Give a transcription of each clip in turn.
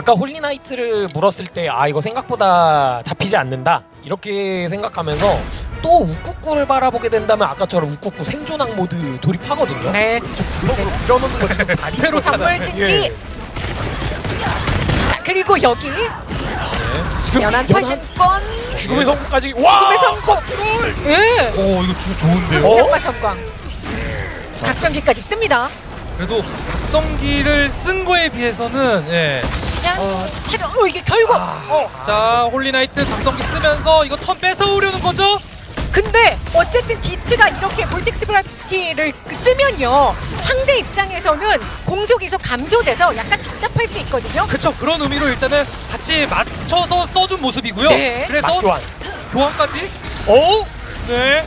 아까 홀리나이트를 물었을 때 아 이거 생각보다 잡히지 않는다 이렇게 생각하면서 또 우쿠쿠를 바라보게 된다면 아까처럼 우쿠쿠 생존학 모드 돌입하거든요. 네. 구석으로 밀어놓는 거 지금 다리 선물 진기. 예. 자 그리고 여기 지금 연한 파신권 죽음의 성까지 와 죽음의 성공. 컨트롤 예. 오 이거 지금 좋은데요. 어? 쌍마 성광 각성기까지 씁니다 그래도 각성기를 쓴 거에 비해서는 예. 그냥 어. 체력 어 이게 결국 어 자 홀리나이트 각성기 쓰면서 이거 턴 뺏어오려는 거죠? 근데 어쨌든 디트가 이렇게 볼텍스 브라키를 쓰면요 상대 입장에서는 공속 이속 감소돼서 약간 답답할 수 있거든요 그쵸 그런 의미로 일단은 같이 맞춰서 써준 모습이고요. 네. 그래서 맞교환. 교환까지 오! 네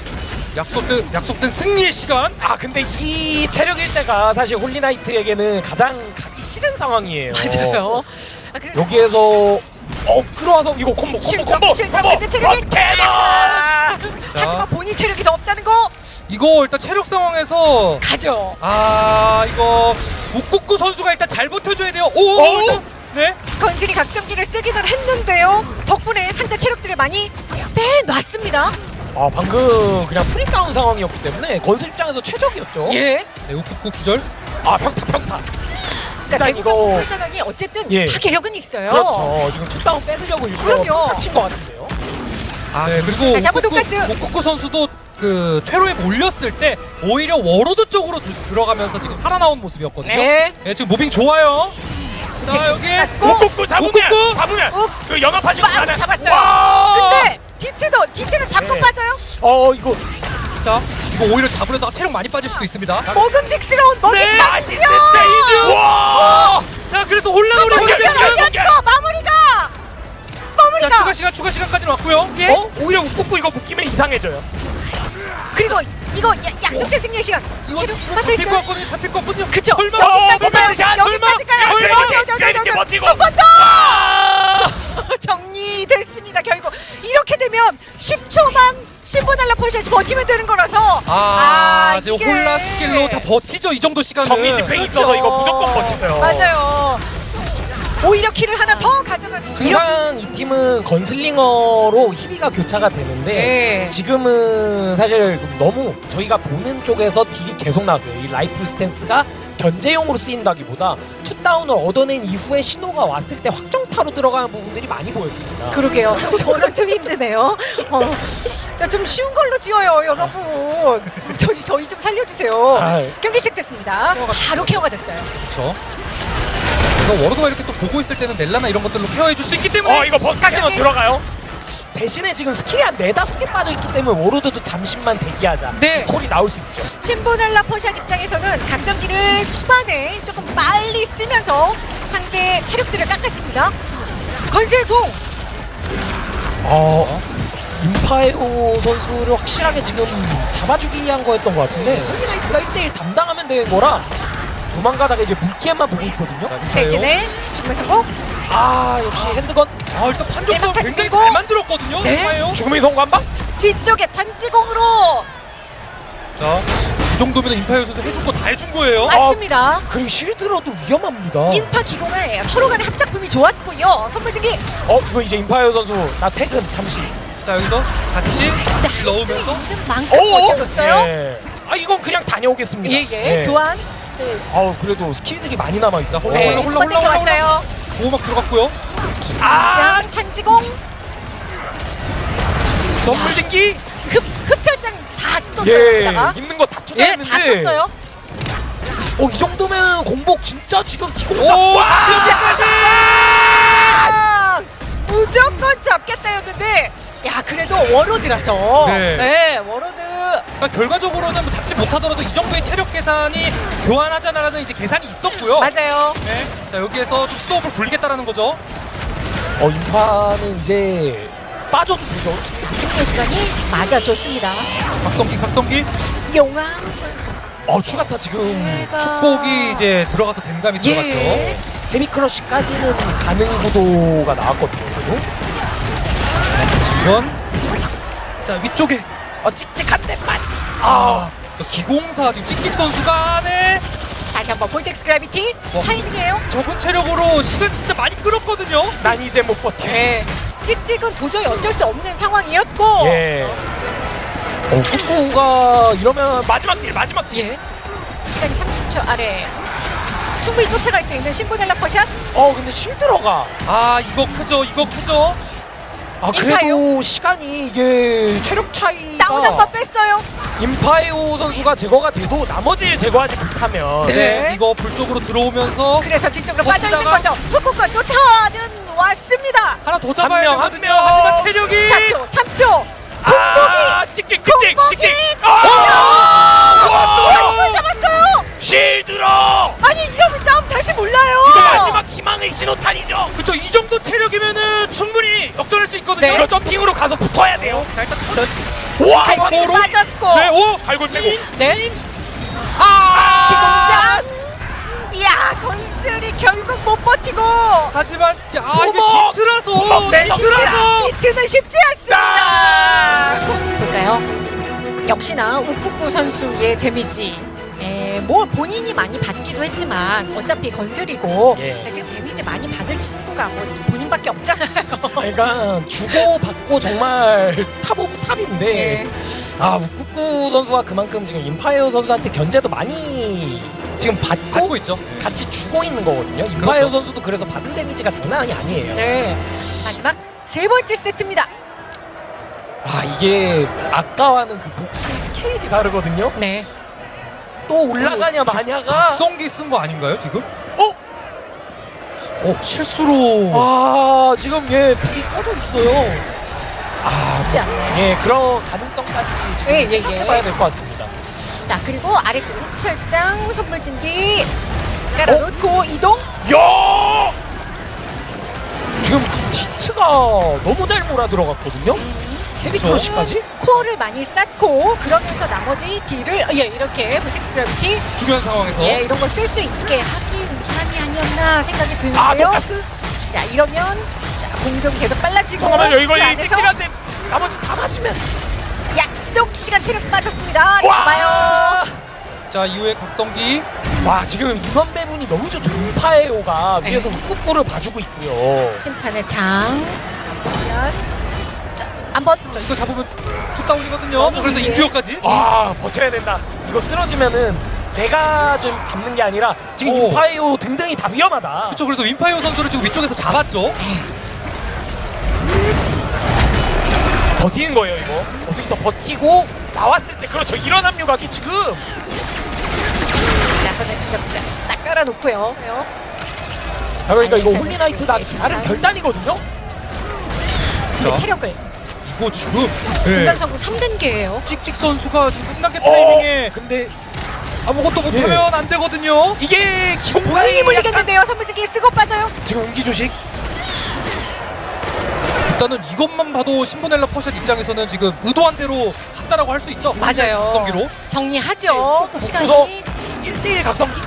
약속된 약속된 승리의 시간. 아 근데 이 체력일 때가 사실 홀리나이트에게는 가장 가기 싫은 상황이에요. 맞아요 아, 그래서 여기에서 어 끌어와서 이거 콤보 콤보 콤보 실점. 콤보 근데 체력이- 어, 캐논 아, 하지만 본인 체력이 더 없다는 거 이거 일단 체력 상황에서 가죠 아 이거 욱국구 선수가 일단 잘 버텨줘야 돼요. 오, 오! 네. 건슬이 각성기를 쓰기는 했는데요 덕분에 상대 체력들을 많이 빼놨습니다 아 방금 그냥 free down 상황이었기 때문에 건슬 입장에서 최적이었죠. 예네 욱국구 기절. 아 평타 평타. 그러니까 일단 이거- 어쨌든 예. 파괴력은 있어요 그렇죠. 지금 two down 뺏으려고 일부러 친것 같은데요. 아 네, 그리고. 욱국구 선수도 그 퇴로에 몰렸을 때 오히려 워로드 쪽으로 드, 들어가면서 지금 살아나온 모습이었거든요. 네. 지금 moving 좋아요. 자 여기 고! 꾹꾹 잡으면! 잡으면 꾹! 그 연합하시고 잡았어요. 와! 어 이거 자 이거 오히려 잡으려다가 체력 많이 빠질 수도 있습니다. 먹음직스러운 네, 와! 자 그래서 연결, 여겼고 연결. 마무리가 자 마무리가 추가 시간 추가 시간까지는 왔고요. 예 어? 오히려 웃고 이거 묶이면 이상해져요. 그리고 이거 야, 약속된 승리의 시간 이거, 체력 이거 빠져 잡힐 것 같거든요. 잡힐 것 같거든요. 그쵸 설마 여기까지 가요 어, 설마, 여기까지 가요 설마, 어디, 어디, 이렇게 어디, 어디. 버티고. 한번 더 와! 정리됐습니다 결국. 이렇게 되면 10초만 신보달라 포시아지 버티면 되는 거라서. 아, 지금 이게- 홀라 스킬로 다 버티죠 이 정도 시간은. 정리 집행 있어서 이거 무조건 버텨요. 맞아요 오히려 킬을 하나 더 가져가는 항상 이 팀은 건슬링어로 희비가 교차가 되는데 네. 지금은 사실 너무 저희가 보는 쪽에서 딜이 계속 나왔어요. 이 rifle stance가 견제용으로 쓰인다기보다 two down을 얻어낸 이후에 신호가 왔을 때 확정타로 들어가는 부분들이 많이 보였습니다. 그러게요 저는 좀 힘드네요 어, 야, 좀 쉬운 걸로 지어요 여러분 저, 저희 좀 살려주세요 아. 경기 시작됐습니다 바로 케어가 됐어요 그렇죠. 그래서 워로드가 이렇게 또 보고 있을 때는 넬라나 이런 것들로 케어해 줄 수 있기 때문에 어 이거 burst 각성기. 캐논 들어가요. 대신에 지금 스킬이 한 네다섯 개 빠져있기 때문에 워로드도 잠시만 대기하자. 네. 콜이 나올 수 있죠. 신보날라 포샷 입장에서는 각성기를 초반에 조금 빨리 쓰면서 상대 체력들을 깎았습니다 건슬동 어, 임파에오 선수를 확실하게 지금 잡아주기 위한 거였던 것 같은데 홀리나이트가 1대1 담당하면 되는 거라 도망가다가 이제 물기에만 보고 있거든요. 대신에 죽음의 성공 아 역시 핸드건 아 일단 판정선 내가 굉장히. 잘 만들었거든요. 네. 죽음의 성관방? 뒤쪽에 단지공으로 자, 이 정도면 임파이오 선수 해줄 거다 해준 거예요. 맞습니다 그리고 실드로도 위험합니다. 인파 기공을 서로 간의 합작품이 좋았고요 선물 증기 어 이거 이제 임파에오 선수 나 퇴근 잠시. 자 여기서 같이 넣으면서 만큼 버텨줬어요 예. 아 이건 그냥 다녀오겠습니다. 예예 예. 교환 아우 그래도 스킬들이 많이 남아 있어. 홀라, 네, 홀라, 홀라, 홀라, 왔어요 보호막 들어갔고요. 아장 탄지공 선물 증기. 흡 흡철장 다 썼어요 예. 여기다가 있는 거다 예, 투자했는데. 다 썼어요. 어 이 정도면 공복 진짜 지금 기공사. 오, 와! 아, 무조건 잡겠다였는데, 야 그래도 워로드라서, 네. 네, 워로드. 그러니까 결과적으로는 뭐 잡지 못하더라도 이 정도의 체력 계산이 교환하자라는 이제 계산이 있었고요. 맞아요. 네. 자 여기에서 좀 스톱을 굴리겠다라는 거죠. 어 인파는 이제 빠져도 되죠. 승리 시간이 맞아줬습니다. 각성기 각성기 용암. 어 추가타 지금 제가- 축복이 이제 들어가서 댐감이 들어갔죠. 예. 헤미크러쉬까지는 가능 구도가 나왔거든요. 그래도 이건 자 위쪽에 어 찍찍한데 만. 아 기공사 지금 찍찍 선수가 안에 다시 한번 볼텍스 그라비티 와. 타이밍이에요. 적은 체력으로 시간 진짜 많이 끌었거든요. 난 이제 못 버텨. 네. 찍찍은 도저히 어쩔 수 없는 상황이었고 예. 어, 후쿠가 이러면 마지막 딜, 마지막 딜. 예. 시간이 30초 아래 충분히 쫓아갈 수 있는 신보넬라 퍼샷 어, 근데 실드러가. 아 이거 크죠, 이거 크죠. 아, 그래도 시간이 이게 체력 차이가. 다운 한 번 뺐어요. 임파이오 선수가 제거가 돼도 나머지를 제거하지 못하면. 네. 네. 이거 불 쪽으로 들어오면서 그래서 뒤쪽으로 빠져 있는 버티다가- 거죠. 후쿠가 쫓아와는 왔습니다. 하나 더 잡아야 명, 한 되거든요. 명. 하지만 체력이 4초, 3초. 아, 찍찍, 찍찍, 공복이! 찍찍. 아, 아, 잡았어요. 아니 이러면 싸움 다시 몰라요. 이거 마지막 희망의 신호탄이죠. 그쵸 이 정도 체력이면은 충분히 역전할 수 있거든요. 네. 이거 점핑으로 가서 붙어야 돼요. 자 일단 전 와, 바로 빠졌고. 네, 오! 발골 빼고. 네. 아! 기공장. 이야 건슬이 결국 못 버티고. 하지만 아 이게 내서 뒤트라서 히트는 쉽지 아! 않습니다. 볼까요? 역시나 우쿠쿠 선수의 데미지. 에, 뭐 본인이 많이 받기도 했지만 어차피 건슬이고 예. 지금 데미지 많이 받을 친구가 뭐 본인밖에 없잖아요. 그러니까 주고 받고 정말 top of top인데 네. 아 우쿠쿠 선수가 그만큼 지금 임파이어 선수한테 견제도 많이 지금 받고, 받고 있죠. 같이 주고 있는 거거든요. 임파이어 그렇죠. 선수도 그래서 받은 데미지가 장난이 아니에요. 네. 마지막 세 번째 세트입니다. 아 이게 아까와는 그 복싱 스케일이 다르거든요. 네. 또 올라가냐 마냐가 각성기 쓴 거 아닌가요 지금? 어? 어 실수로 아 지금 얘 불이 꺼져 있어요. 아 쉽지 않네요. 예, 그런 가능성까지 지금 예, 예, 예. 생각해봐야 될 것 같습니다. 자 그리고 아래쪽에 흡철장 선물 진기 깔아놓고 이동. 야! 지금 그 디트가 너무 잘 몰아 들어갔거든요. Heavy? Crush까지? 코어를 많이 쌓고 그러면서 나머지 딜을 예 이렇게 Vortex Gravity 중요한 상황에서 예 이런 걸 쓸 수 있게 하긴 한이 아니었나 생각이 아, 드는데요. 똑같은. 자 이러면 자 공속이 계속 빨라지고 잠깐만요, 이거 그 찍찍한데 나머지 다 맞으면. 약속 시간 체력 빠졌습니다. 와! 잡아요. 자 이후에 각성기 와, 지금 인원 배분이 너무 좋죠. 인파에오가 네. 위에서 후쿠쿠를 봐주고 있고요. 심판의 장. 과연 자 한번 자 이거 잡으면 two down이거든요. 자, 그래서 예. endure까지 아, 버텨야 된다. 이거 쓰러지면은 내가 좀 잡는 게 아니라 지금 오. 인파에오 등등이 다 위험하다. 그렇죠. 그래서 윈파이어 선수를 지금 위쪽에서 잡았죠. 버티는 거예요 이거 어서부터 버티고 나왔을 때 그렇죠 이런 합류각이 지금 나선의 추적자 딱 깔아놓고요. 아, 그러니까 이거 알렉산더 홀리나이트 나 스위치 나름 심판. 결단이거든요 근데 자. 체력을 이거 지금 예. 중간 성공 3단계예요. 찍찍 선수가 지금 3단계 어, 타이밍에 근데 아무것도 못하면 안 되거든요. 이게 기본 본인이 타이밍이 물리겠는데요. 선물지기 쓰고 빠져요. 약간 지금 음기 조식 일단은 이것만 봐도 신보넬라 퍼샷 입장에서는 지금 의도한 대로 갔다라고 할 수 있죠. 맞아요. 각성기로. 정리하죠. 네, 시간이 구석. 1대1 각성기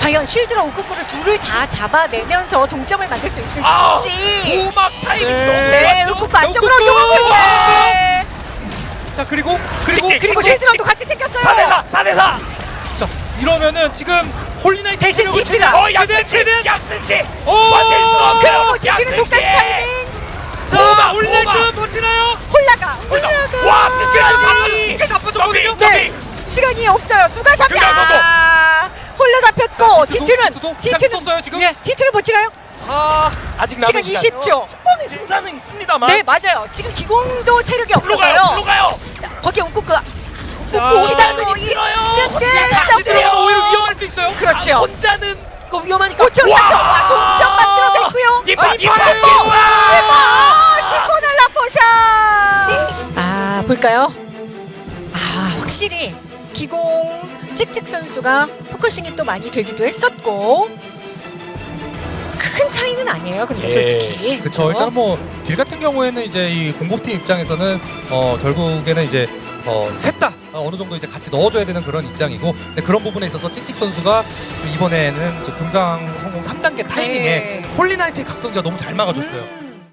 과연 실드로 우쿠쿠를 둘을 다 잡아내면서 동점을 만들 수 있을지. 아 고막 타이밍 네. 너무 네, 안쪽으로! 요만큼에 자 그리고 그리고 찍찍! 그리고 실드로도 같이 땡겼어요. 4대4 4대4 자 이러면은 지금 홀리나이트 대신 디트가. 어 약등치 약등치 오! 디트는 독다시 타이밍. 자 오바. 버티나요? 홀라가 홀라가. 와 스케줄 나빠졌거든요. 네. 시간이 없어요. 누가 잡냐? 그냥 홀라 잡혔고 디트도, 디트는 썼어요, 지금? 예, 디트를 버티나요? 아 아직 시간 남은 20초. 한 번의 승산은 있습니다만 네 맞아요. 지금 기공도 체력이 가요 없어서요. 불로 가요 자, 거기에 기다리고 혼자는 힘들어요. 있는데 같이 들어가면 오히려 위험할 수 있어요. 그렇죠. 아, 혼자는 이거 위험하니까 5초 4초 와 동점 만들어냈고요. 이봐 아니, 이봐 팔! 이봐 시코넬라 포샷. 아 볼까요? 아 확실히 기공 찍찍 선수가 포커싱이 또 많이 되기도 했었고 큰 차이는 아니에요. 근데 예, 솔직히 그쵸 일단 뭐딜 같은 경우에는 이제 이 공복팀 입장에서는 어 결국에는 이제 어 셋다 어느 정도 이제 같이 넣어줘야 되는 그런 입장이고 근데 그런 부분에 있어서 찍찍 선수가 좀 이번에는 저 금강 성공 3단계 타이밍에 네. 홀리나이트의 각성기가 너무 잘 막아줬어요. 음.